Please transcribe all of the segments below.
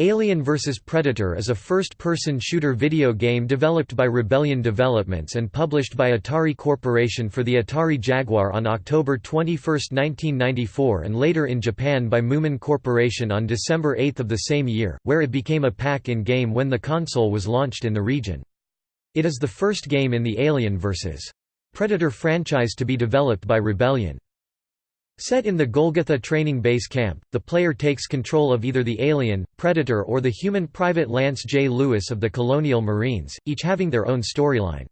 Alien vs. Predator is a first-person shooter video game developed by Rebellion Developments and published by Atari Corporation for the Atari Jaguar on October 21, 1994 and later in Japan by Mumin Corporation on December 8 of the same year, where it became a pack-in game when the console was launched in the region. It is the first game in the Alien vs. Predator franchise to be developed by Rebellion. Set in the Golgotha training base camp, the player takes control of either the alien, Predator or the human Private Lance J. Lewis of the Colonial Marines, each having their own storyline.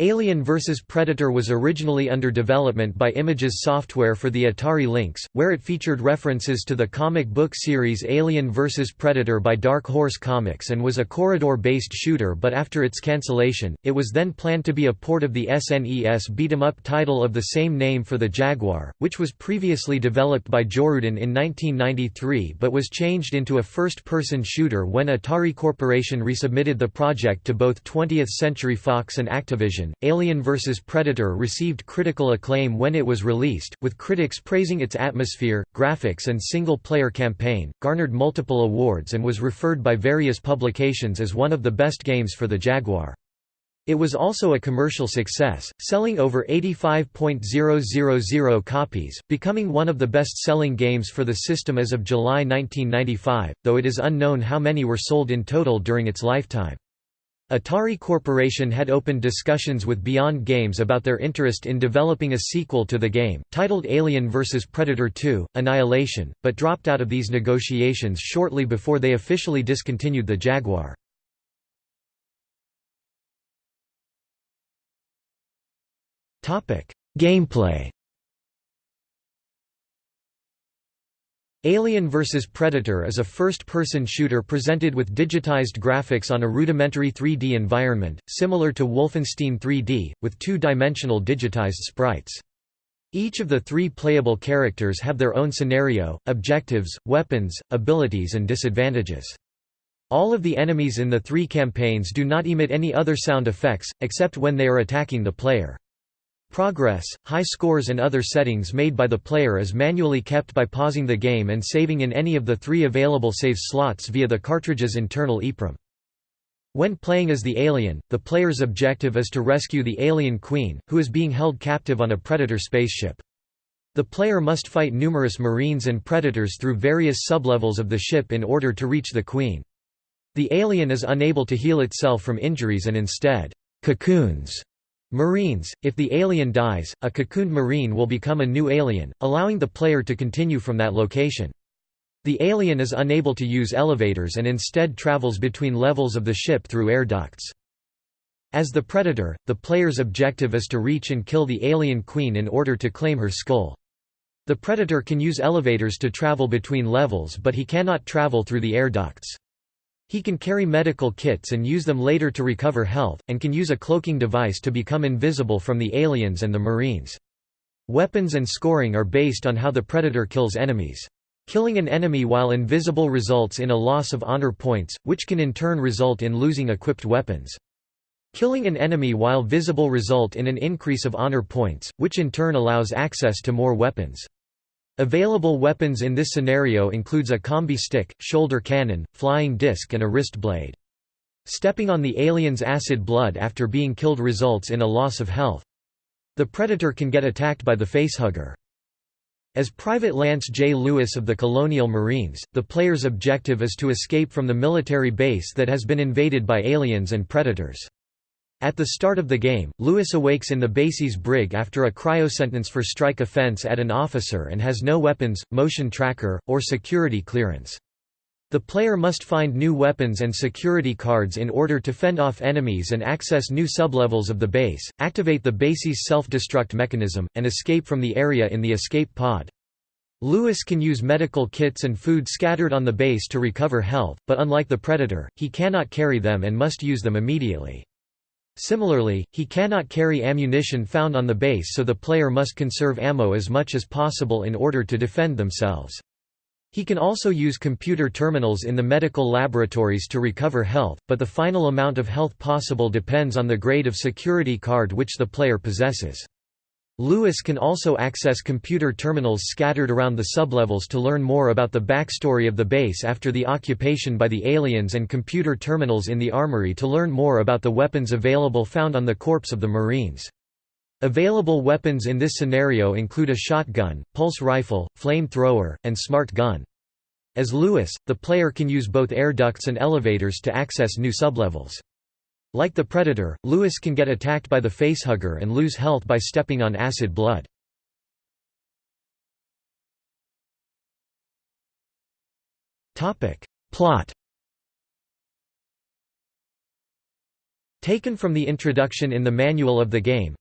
Alien vs. Predator was originally under development by Images Software for the Atari Lynx, where it featured references to the comic book series Alien vs. Predator by Dark Horse Comics and was a corridor-based shooter but after its cancellation, it was then planned to be a port of the SNES beat-em-up title of the same name for the Jaguar, which was previously developed by Jorudan in 1993 but was changed into a first-person shooter when Atari Corporation resubmitted the project to both 20th Century Fox and Activision. Alien vs. Predator received critical acclaim when it was released, with critics praising its atmosphere, graphics and single-player campaign, garnered multiple awards and was referred by various publications as one of the best games for the Jaguar. It was also a commercial success, selling over 85.000 copies, becoming one of the best-selling games for the system as of July 1995, though it is unknown how many were sold in total during its lifetime. Atari Corporation had opened discussions with Beyond Games about their interest in developing a sequel to the game, titled Alien vs. Predator 2, Annihilation, but dropped out of these negotiations shortly before they officially discontinued the Jaguar. Gameplay Alien vs. Predator is a first-person shooter presented with digitized graphics on a rudimentary 3D environment, similar to Wolfenstein 3D, with two-dimensional digitized sprites. Each of the three playable characters have their own scenario, objectives, weapons, abilities and disadvantages. All of the enemies in the three campaigns do not emit any other sound effects, except when they are attacking the player. Progress, high scores and other settings made by the player is manually kept by pausing the game and saving in any of the three available save slots via the cartridge's internal EEPROM. When playing as the alien, the player's objective is to rescue the alien queen, who is being held captive on a Predator spaceship. The player must fight numerous marines and predators through various sublevels of the ship in order to reach the queen. The alien is unable to heal itself from injuries and instead, cocoons Marines – If the alien dies, a cocooned marine will become a new alien, allowing the player to continue from that location. The alien is unable to use elevators and instead travels between levels of the ship through air ducts. As the Predator, the player's objective is to reach and kill the alien queen in order to claim her skull. The Predator can use elevators to travel between levels but he cannot travel through the air ducts. He can carry medical kits and use them later to recover health, and can use a cloaking device to become invisible from the aliens and the Marines. Weapons and scoring are based on how the Predator kills enemies. Killing an enemy while invisible results in a loss of honor points, which can in turn result in losing equipped weapons. Killing an enemy while visible result in an increase of honor points, which in turn allows access to more weapons. Available weapons in this scenario includes a combi stick, shoulder cannon, flying disc and a wrist blade. Stepping on the alien's acid blood after being killed results in a loss of health. The Predator can get attacked by the facehugger. As Private Lance J. Lewis of the Colonial Marines, the player's objective is to escape from the military base that has been invaded by aliens and predators. At the start of the game, Lewis awakes in the base's brig after a cryosentence for strike offense at an officer and has no weapons, motion tracker, or security clearance. The player must find new weapons and security cards in order to fend off enemies and access new sublevels of the base, activate the base's self-destruct mechanism, and escape from the area in the escape pod. Lewis can use medical kits and food scattered on the base to recover health, but unlike the Predator, he cannot carry them and must use them immediately. Similarly, he cannot carry ammunition found on the base so the player must conserve ammo as much as possible in order to defend themselves. He can also use computer terminals in the medical laboratories to recover health, but the final amount of health possible depends on the grade of security card which the player possesses. Lewis can also access computer terminals scattered around the sublevels to learn more about the backstory of the base after the occupation by the aliens and computer terminals in the armory to learn more about the weapons available found on the corpse of the Marines. Available weapons in this scenario include a shotgun, pulse rifle, flame-thrower, and smart gun. As Lewis, the player can use both air ducts and elevators to access new sublevels. Like the Predator, Lewis can get attacked by the facehugger and lose health by stepping on acid blood. Plot Taken from the introduction in the manual of the game,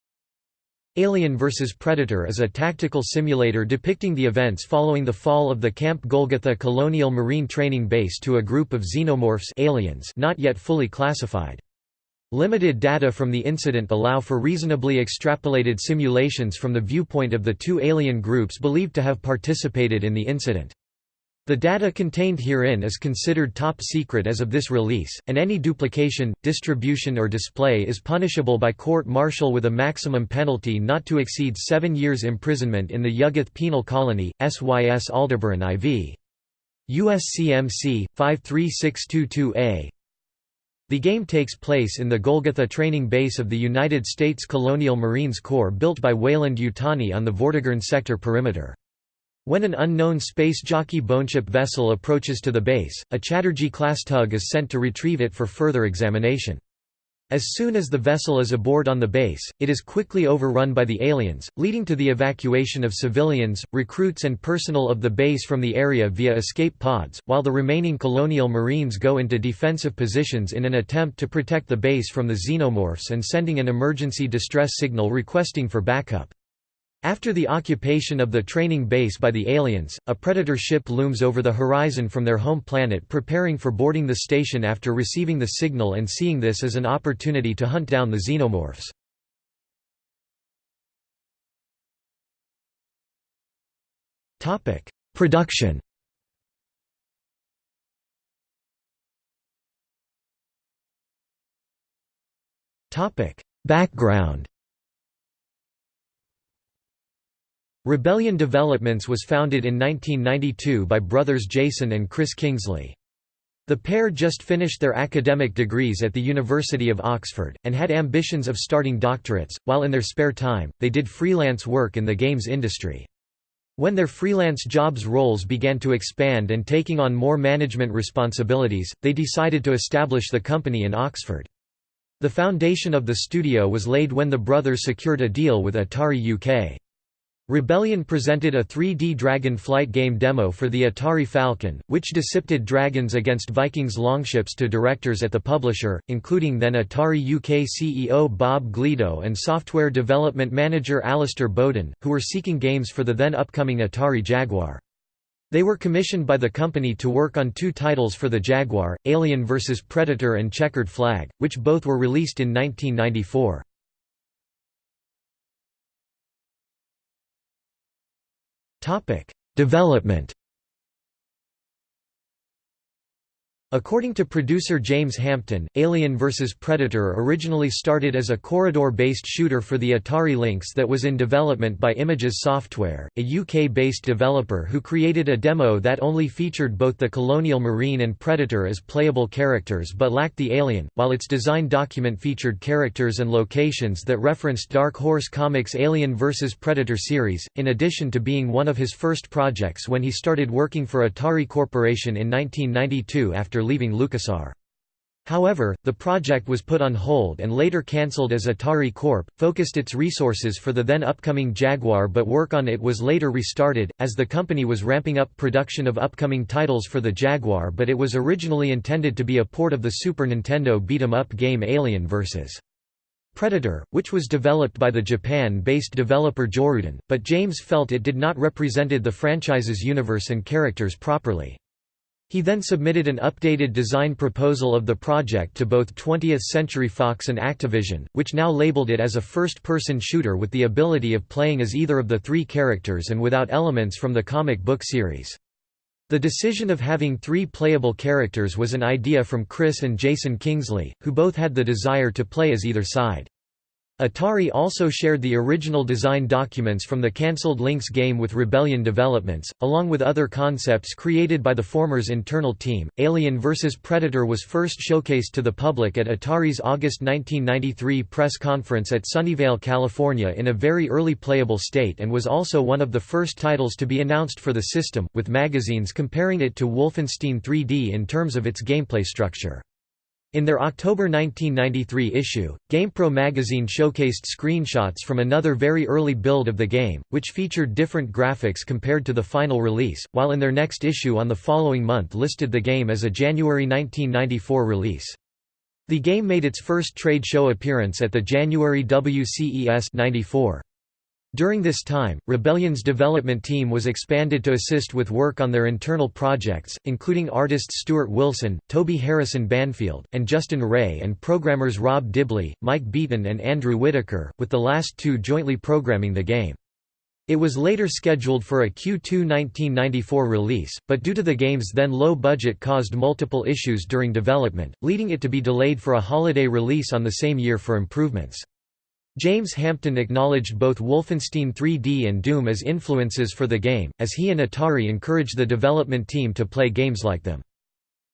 Alien vs. Predator is a tactical simulator depicting the events following the fall of the Camp Golgotha Colonial Marine Training Base to a group of xenomorphs aliens not yet fully classified. Limited data from the incident allow for reasonably extrapolated simulations from the viewpoint of the two alien groups believed to have participated in the incident. The data contained herein is considered top secret as of this release, and any duplication, distribution or display is punishable by court-martial with a maximum penalty not to exceed seven years imprisonment in the Yuggoth Penal Colony, SYS Aldebaran IV. USCMC, 53622A, the game takes place in the Golgotha training base of the United States Colonial Marines Corps built by Weyland-Yutani on the Vortigern sector perimeter. When an unknown space jockey boneship vessel approaches to the base, a Chatterjee-class tug is sent to retrieve it for further examination. As soon as the vessel is aboard on the base, it is quickly overrun by the aliens, leading to the evacuation of civilians, recruits and personnel of the base from the area via escape pods, while the remaining colonial marines go into defensive positions in an attempt to protect the base from the xenomorphs and sending an emergency distress signal requesting for backup. After the occupation of the training base by the aliens, a Predator ship looms over the horizon from their home planet preparing for boarding the station after receiving the signal and seeing this as an opportunity to hunt down the xenomorphs. Production Background Rebellion Developments was founded in 1992 by brothers Jason and Chris Kingsley. The pair just finished their academic degrees at the University of Oxford, and had ambitions of starting doctorates, while in their spare time, they did freelance work in the games industry. When their freelance jobs roles began to expand and taking on more management responsibilities, they decided to establish the company in Oxford. The foundation of the studio was laid when the brothers secured a deal with Atari UK. Rebellion presented a 3D Dragon flight game demo for the Atari Falcon, which dissipted dragons against Vikings longships to directors at the publisher, including then Atari UK CEO Bob Gleadow and software development manager Alistair Bowden, who were seeking games for the then upcoming Atari Jaguar. They were commissioned by the company to work on two titles for the Jaguar, Alien vs. Predator and Checkered Flag, which both were released in 1994. Development According to producer James Hampton, Alien vs. Predator originally started as a corridor-based shooter for the Atari Lynx that was in development by Images Software, a UK-based developer who created a demo that only featured both the Colonial Marine and Predator as playable characters but lacked the alien, while its design document featured characters and locations that referenced Dark Horse Comics' Alien vs. Predator series, in addition to being one of his first projects when he started working for Atari Corporation in 1992 after leaving LucasArts. However, the project was put on hold and later cancelled as Atari Corp. focused its resources for the then upcoming Jaguar but work on it was later restarted, as the company was ramping up production of upcoming titles for the Jaguar but it was originally intended to be a port of the Super Nintendo beat-em-up game Alien vs. Predator, which was developed by the Japan-based developer Jorudan, but James felt it did not represented the franchise's universe and characters properly. He then submitted an updated design proposal of the project to both 20th Century Fox and Activision, which now labeled it as a first-person shooter with the ability of playing as either of the three characters and without elements from the comic book series. The decision of having three playable characters was an idea from Chris and Jason Kingsley, who both had the desire to play as either side. Atari also shared the original design documents from the cancelled Lynx game with Rebellion Developments, along with other concepts created by the former's internal team. Alien vs. Predator was first showcased to the public at Atari's August 1993 press conference at Sunnyvale, California in a very early playable state and was also one of the first titles to be announced for the system, with magazines comparing it to Wolfenstein 3D in terms of its gameplay structure. In their October 1993 issue, GamePro magazine showcased screenshots from another very early build of the game, which featured different graphics compared to the final release, while in their next issue on the following month listed the game as a January 1994 release. The game made its first trade show appearance at the January WCES 94. During this time, Rebellion's development team was expanded to assist with work on their internal projects, including artists Stuart Wilson, Toby Harrison Banfield, and Justin Ray and programmers Rob Dibley, Mike Beaton and Andrew Whitaker, with the last two jointly programming the game. It was later scheduled for a Q2 1994 release, but due to the game's then low budget caused multiple issues during development, leading it to be delayed for a holiday release on the same year for improvements. James Hampton acknowledged both Wolfenstein 3D and Doom as influences for the game, as he and Atari encouraged the development team to play games like them.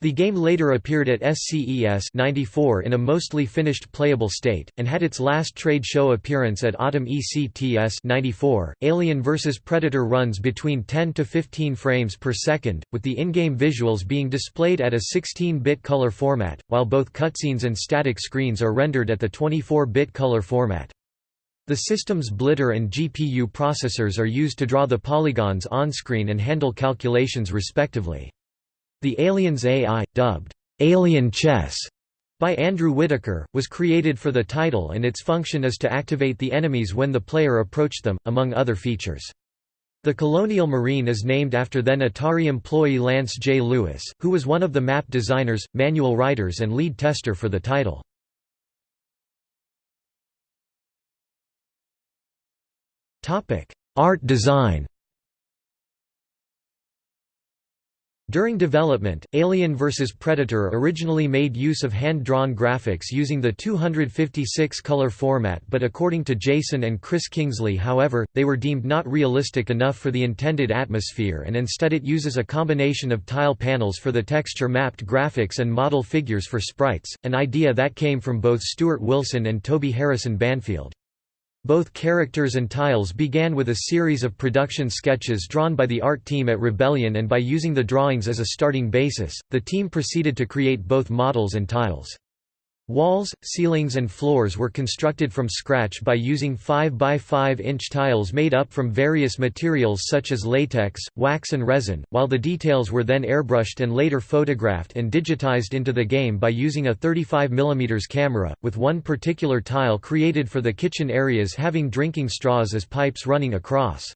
The game later appeared at SCES 94 in a mostly finished playable state, and had its last trade show appearance at Autumn ECTS 94. Alien vs Predator runs between 10 to 15 frames per second, with the in-game visuals being displayed at a 16-bit color format, while both cutscenes and static screens are rendered at the 24-bit color format. The system's Blitter and GPU processors are used to draw the polygons on-screen and handle calculations respectively. The Aliens AI, dubbed, "'Alien Chess' by Andrew Whitaker, was created for the title and its function is to activate the enemies when the player approached them, among other features. The Colonial Marine is named after then Atari employee Lance J. Lewis, who was one of the map designers, manual writers and lead tester for the title. Art design During development, Alien vs. Predator originally made use of hand-drawn graphics using the 256-color format but according to Jason and Chris Kingsley however, they were deemed not realistic enough for the intended atmosphere and instead it uses a combination of tile panels for the texture-mapped graphics and model figures for sprites, an idea that came from both Stuart Wilson and Toby Harrison Banfield. Both characters and tiles began with a series of production sketches drawn by the art team at Rebellion and by using the drawings as a starting basis, the team proceeded to create both models and tiles. Walls, ceilings and floors were constructed from scratch by using 5 by 5 inch tiles made up from various materials such as latex, wax and resin, while the details were then airbrushed and later photographed and digitized into the game by using a 35 mm camera, with one particular tile created for the kitchen areas having drinking straws as pipes running across.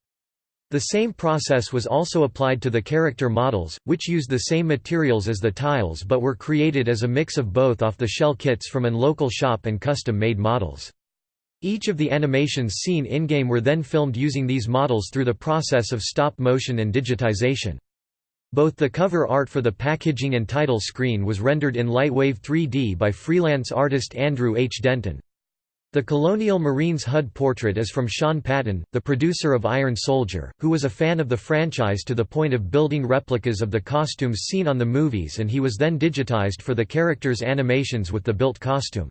The same process was also applied to the character models, which used the same materials as the tiles but were created as a mix of both off-the-shell kits from an local shop and custom-made models. Each of the animations seen in-game were then filmed using these models through the process of stop-motion and digitization. Both the cover art for the packaging and title screen was rendered in Lightwave 3D by freelance artist Andrew H. Denton. The Colonial Marines HUD portrait is from Sean Patton, the producer of Iron Soldier, who was a fan of the franchise to the point of building replicas of the costumes seen on the movies and he was then digitized for the characters' animations with the built costume.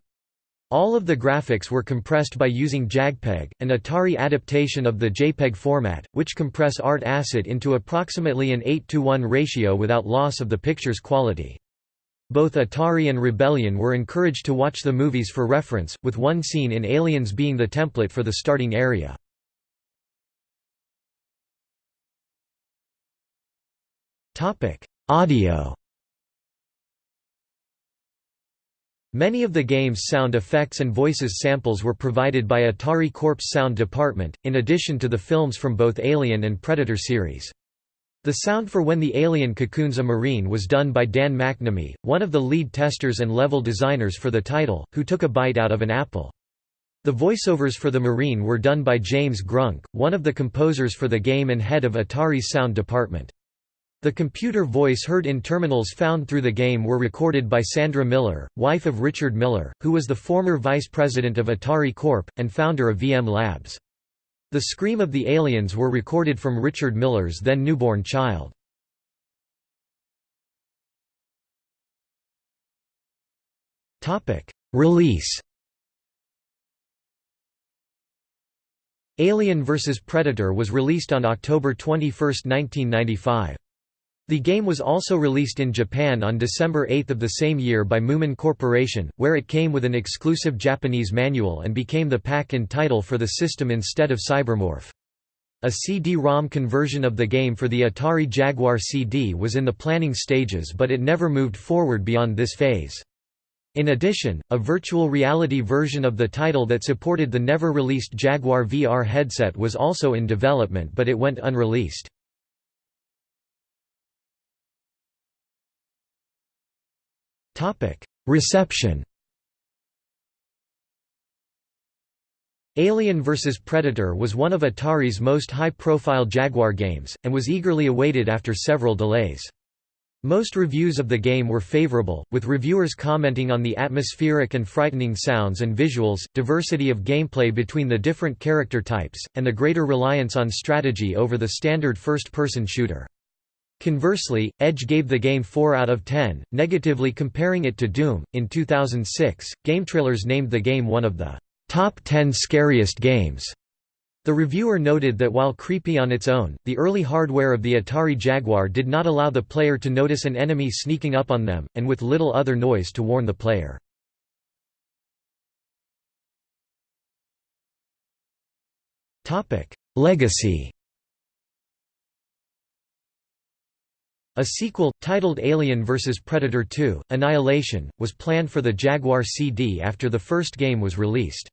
All of the graphics were compressed by using JagPeg, an Atari adaptation of the JPEG format, which compress art asset into approximately an 8 to 1 ratio without loss of the picture's quality. Both Atari and Rebellion were encouraged to watch the movies for reference, with one scene in Aliens being the template for the starting area. Audio Many of the game's sound effects and voices samples were provided by Atari Corp's sound department, in addition to the films from both Alien and Predator series. The sound for When the Alien Cocoons a Marine was done by Dan McNamee, one of the lead testers and level designers for the title, who took a bite out of an apple. The voiceovers for the Marine were done by James Grunk, one of the composers for the game and head of Atari's sound department. The computer voice heard in terminals found through the game were recorded by Sandra Miller, wife of Richard Miller, who was the former vice president of Atari Corp. and founder of VM Labs. The scream of the aliens were recorded from Richard Miller's then newborn child. Release Alien vs. Predator was released on October 21, 1995. The game was also released in Japan on December 8 of the same year by Mumin Corporation, where it came with an exclusive Japanese manual and became the pack-in title for the system instead of Cybermorph. A CD-ROM conversion of the game for the Atari Jaguar CD was in the planning stages but it never moved forward beyond this phase. In addition, a virtual reality version of the title that supported the never-released Jaguar VR headset was also in development but it went unreleased. Reception Alien vs. Predator was one of Atari's most high-profile Jaguar games, and was eagerly awaited after several delays. Most reviews of the game were favorable, with reviewers commenting on the atmospheric and frightening sounds and visuals, diversity of gameplay between the different character types, and the greater reliance on strategy over the standard first-person shooter. Conversely, Edge gave the game 4 out of 10, negatively comparing it to Doom. In 2006, GameTrailers named the game one of the top 10 scariest games. The reviewer noted that while creepy on its own, the early hardware of the Atari Jaguar did not allow the player to notice an enemy sneaking up on them, and with little other noise to warn the player. Legacy A sequel, titled Alien vs. Predator 2, Annihilation, was planned for the Jaguar CD after the first game was released.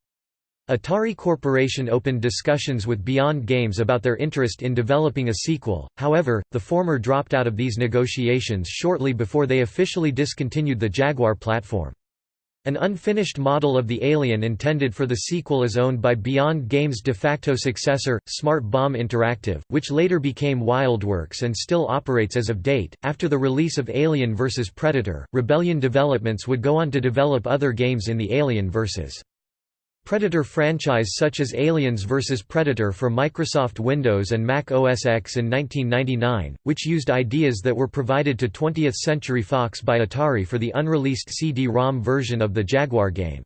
Atari Corporation opened discussions with Beyond Games about their interest in developing a sequel, however, the former dropped out of these negotiations shortly before they officially discontinued the Jaguar platform. An unfinished model of the Alien intended for the sequel is owned by Beyond Games' de facto successor, Smart Bomb Interactive, which later became WildWorks and still operates as of date. After the release of Alien vs. Predator, Rebellion Developments would go on to develop other games in the Alien vs. Predator franchise such as Aliens vs. Predator for Microsoft Windows and Mac OS X in 1999, which used ideas that were provided to 20th Century Fox by Atari for the unreleased CD-ROM version of the Jaguar game.